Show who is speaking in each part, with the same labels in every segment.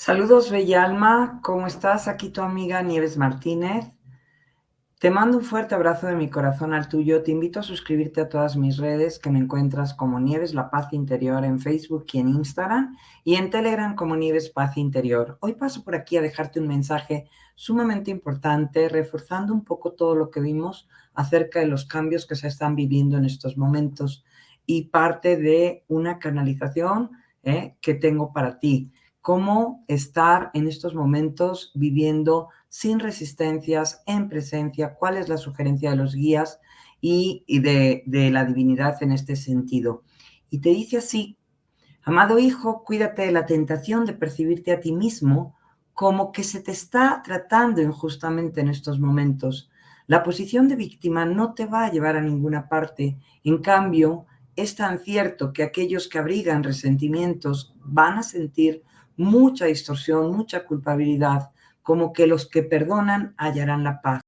Speaker 1: Saludos, Bella Alma. ¿Cómo estás? Aquí tu amiga Nieves Martínez. Te mando un fuerte abrazo de mi corazón al tuyo. Te invito a suscribirte a todas mis redes que me encuentras como Nieves La Paz Interior en Facebook y en Instagram y en Telegram como Nieves Paz Interior. Hoy paso por aquí a dejarte un mensaje sumamente importante, reforzando un poco todo lo que vimos acerca de los cambios que se están viviendo en estos momentos y parte de una canalización eh, que tengo para ti cómo estar en estos momentos viviendo sin resistencias, en presencia, cuál es la sugerencia de los guías y, de, de la divinidad en este sentido. Y te dice así, amado hijo, cuídate de la tentación de percibirte a ti mismo como que se te está tratando injustamente en estos momentos. La posición de víctima no te va a llevar a ninguna parte. En cambio, es tan cierto que aquellos que abrigan resentimientos van a sentir mucha distorsión, mucha culpabilidad, como que los que perdonan hallarán la paz.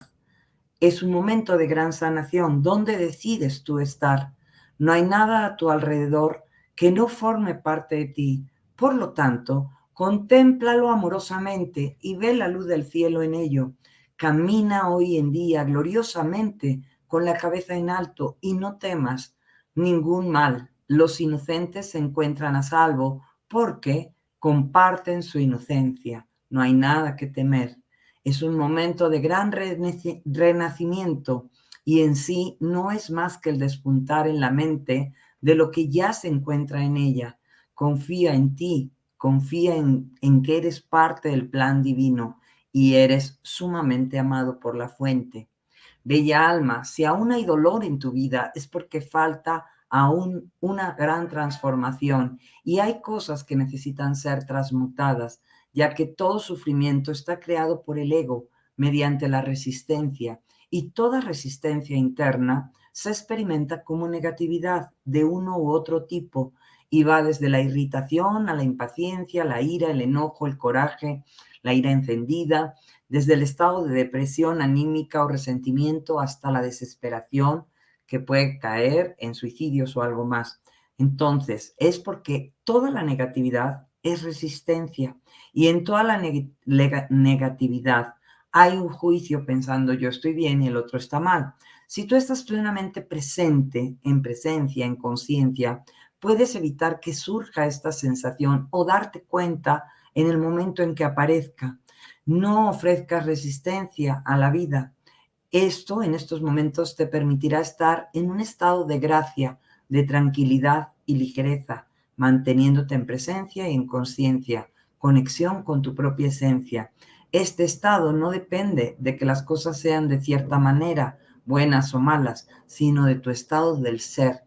Speaker 1: Es un momento de gran sanación donde decides tú estar. No hay nada a tu alrededor que no forme parte de ti. Por lo tanto, contémplalo amorosamente y ve la luz del cielo en ello. Camina hoy en día gloriosamente con la cabeza en alto y no temas ningún mal. Los inocentes se encuentran a salvo porque comparten su inocencia. No hay nada que temer. Es un momento de gran renacimiento y en sí no es más que el despuntar en la mente de lo que ya se encuentra en ella. Confía en ti, confía en, en que eres parte del plan divino y eres sumamente amado por la fuente. Bella alma, si aún hay dolor en tu vida es porque falta aún una gran transformación. Y hay cosas que necesitan ser transmutadas, ya que todo sufrimiento está creado por el ego mediante la resistencia y toda resistencia interna se experimenta como negatividad de uno u otro tipo y va desde la irritación a la impaciencia, la ira, el enojo, el coraje, la ira encendida, desde el estado de depresión anímica o resentimiento hasta la desesperación, que puede caer en suicidios o algo más. Entonces, es porque toda la negatividad es resistencia y en toda la negatividad hay un juicio pensando yo estoy bien y el otro está mal. Si tú estás plenamente presente, en presencia, en conciencia, puedes evitar que surja esta sensación o darte cuenta en el momento en que aparezca. No ofrezcas resistencia a la vida, esto en estos momentos te permitirá estar en un estado de gracia, de tranquilidad y ligereza, manteniéndote en presencia y en conciencia, conexión con tu propia esencia. Este estado no depende de que las cosas sean de cierta manera, buenas o malas, sino de tu estado del ser.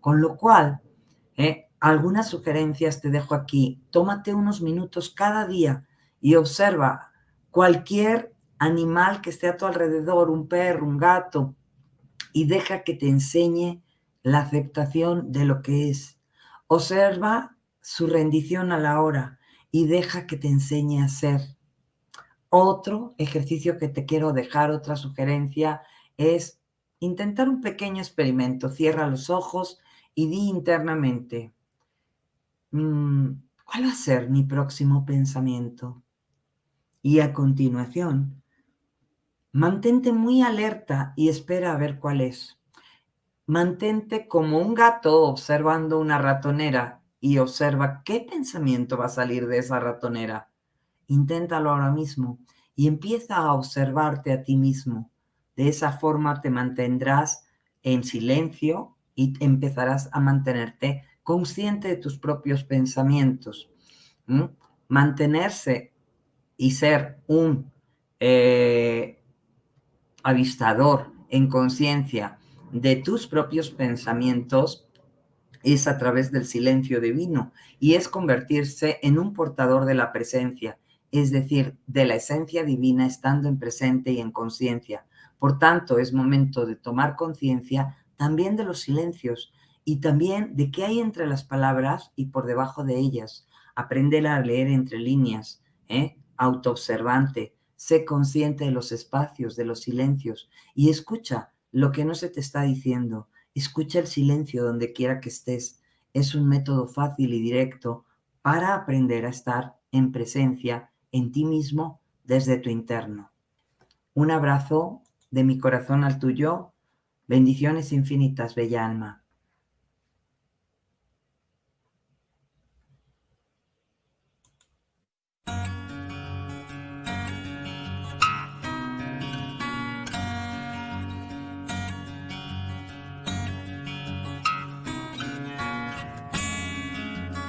Speaker 1: Con lo cual, eh, algunas sugerencias te dejo aquí. Tómate unos minutos cada día y observa cualquier animal que esté a tu alrededor, un perro, un gato, y deja que te enseñe la aceptación de lo que es. Observa su rendición a la hora y deja que te enseñe a ser. Otro ejercicio que te quiero dejar, otra sugerencia, es intentar un pequeño experimento. Cierra los ojos y di internamente, mm, ¿cuál va a ser mi próximo pensamiento? Y a continuación, Mantente muy alerta y espera a ver cuál es. Mantente como un gato observando una ratonera y observa qué pensamiento va a salir de esa ratonera. Inténtalo ahora mismo y empieza a observarte a ti mismo. De esa forma te mantendrás en silencio y empezarás a mantenerte consciente de tus propios pensamientos. Mantenerse y ser un eh, avistador en conciencia de tus propios pensamientos es a través del silencio divino y es convertirse en un portador de la presencia, es decir, de la esencia divina estando en presente y en conciencia. Por tanto, es momento de tomar conciencia también de los silencios y también de qué hay entre las palabras y por debajo de ellas. Aprender a leer entre líneas, ¿eh? autoobservante, Sé consciente de los espacios, de los silencios y escucha lo que no se te está diciendo. Escucha el silencio donde quiera que estés. Es un método fácil y directo para aprender a estar en presencia, en ti mismo, desde tu interno. Un abrazo de mi corazón al tuyo. Bendiciones infinitas, bella alma.